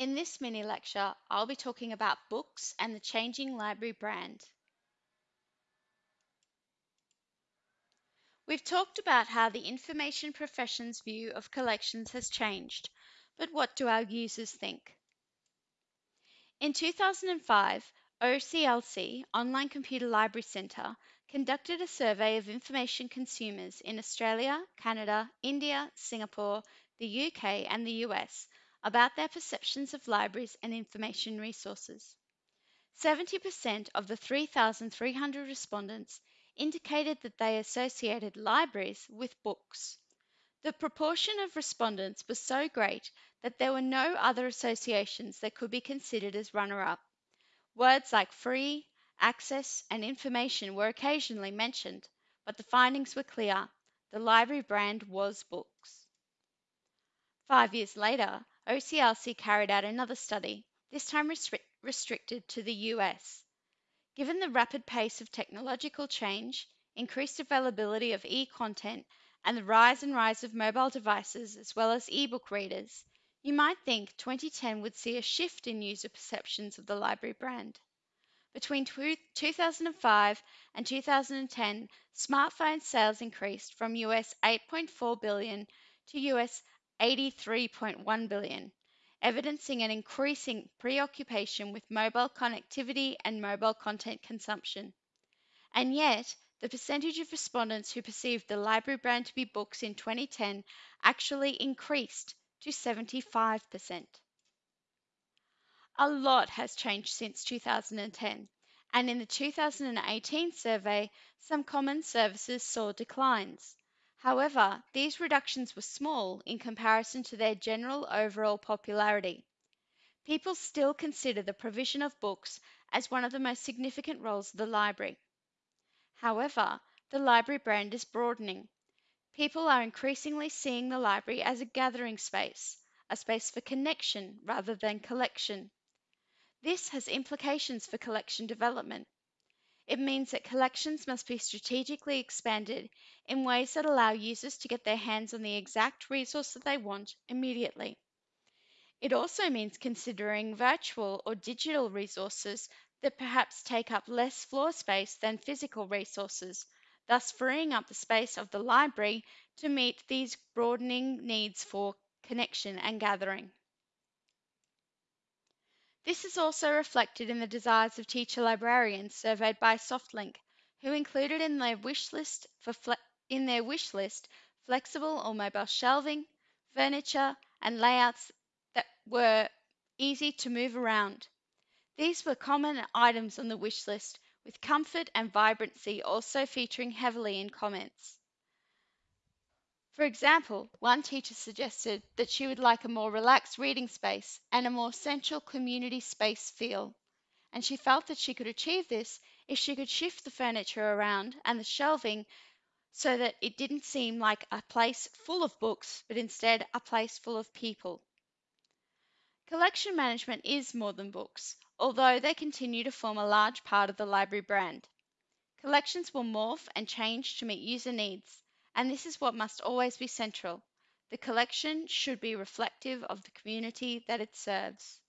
In this mini lecture, I'll be talking about books and the changing library brand. We've talked about how the information profession's view of collections has changed, but what do our users think? In 2005, OCLC, Online Computer Library Centre, conducted a survey of information consumers in Australia, Canada, India, Singapore, the UK, and the US about their perceptions of libraries and information resources. 70% of the 3,300 respondents indicated that they associated libraries with books. The proportion of respondents was so great that there were no other associations that could be considered as runner up. Words like free, access, and information were occasionally mentioned, but the findings were clear the library brand was books. Five years later, OCLC carried out another study, this time restri- restricted to the US. Given the rapid pace of technological change, increased availability of e content, and the rise and rise of mobile devices as well as e-book readers, you might think 2010 would see a shift in user perceptions of the library brand. Between 2005 and 2010, smartphone sales increased from US 8.4 billion to US 83.1 billion, evidencing an increasing preoccupation with mobile connectivity and mobile content consumption. And yet, the percentage of respondents who perceived the library brand to be books in 2010 actually increased to 75%. A lot has changed since 2010, and in the 2018 survey, some common services saw declines. However, these reductions were small in comparison to their general overall popularity. People still consider the provision of books as one of the most significant roles of the library. However, the library brand is broadening. People are increasingly seeing the library as a gathering space, a space for connection rather than collection. This has implications for collection development. It means that collections must be strategically expanded in ways that allow users to get their hands on the exact resource that they want immediately. It also means considering virtual or digital resources that perhaps take up less floor space than physical resources, thus freeing up the space of the library to meet these broadening needs for connection and gathering. This is also reflected in the desires of teacher librarians surveyed by SoftLink, who included in their wish list fle- in their wish list flexible or mobile shelving, furniture, and layouts that were easy to move around. These were common items on the wish list, with comfort and vibrancy also featuring heavily in comments. For example, one teacher suggested that she would like a more relaxed reading space and a more central community space feel, and she felt that she could achieve this if she could shift the furniture around and the shelving so that it didn't seem like a place full of books, but instead a place full of people. Collection management is more than books, although they continue to form a large part of the library brand. Collections will morph and change to meet user needs, and this is what must always be central. The collection should be reflective of the community that it serves.